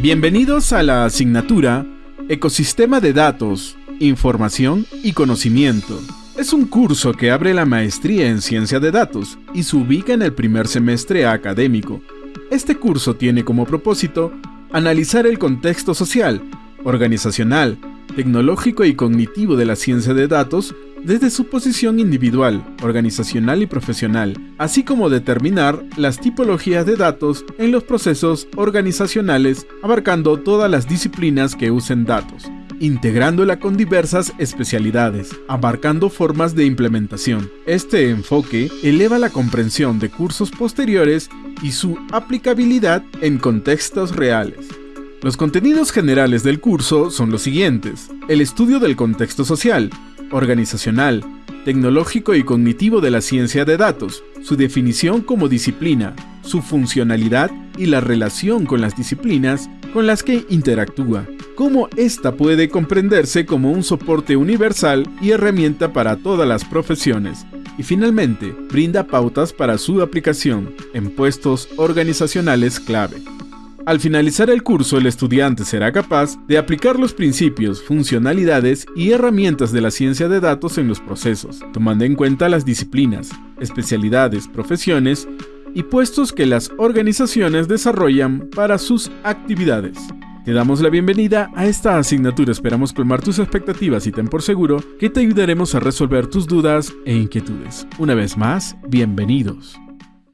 Bienvenidos a la asignatura Ecosistema de Datos, Información y Conocimiento. Es un curso que abre la maestría en ciencia de datos y se ubica en el primer semestre académico. Este curso tiene como propósito analizar el contexto social, organizacional, tecnológico y cognitivo de la ciencia de datos desde su posición individual, organizacional y profesional, así como determinar las tipologías de datos en los procesos organizacionales abarcando todas las disciplinas que usen datos, integrándola con diversas especialidades, abarcando formas de implementación. Este enfoque eleva la comprensión de cursos posteriores y su aplicabilidad en contextos reales. Los contenidos generales del curso son los siguientes. El estudio del contexto social, organizacional, tecnológico y cognitivo de la ciencia de datos, su definición como disciplina, su funcionalidad y la relación con las disciplinas con las que interactúa, cómo ésta puede comprenderse como un soporte universal y herramienta para todas las profesiones, y finalmente brinda pautas para su aplicación en puestos organizacionales clave. Al finalizar el curso, el estudiante será capaz de aplicar los principios, funcionalidades y herramientas de la ciencia de datos en los procesos, tomando en cuenta las disciplinas, especialidades, profesiones y puestos que las organizaciones desarrollan para sus actividades. Te damos la bienvenida a esta asignatura, esperamos colmar tus expectativas y ten por seguro que te ayudaremos a resolver tus dudas e inquietudes. Una vez más, bienvenidos.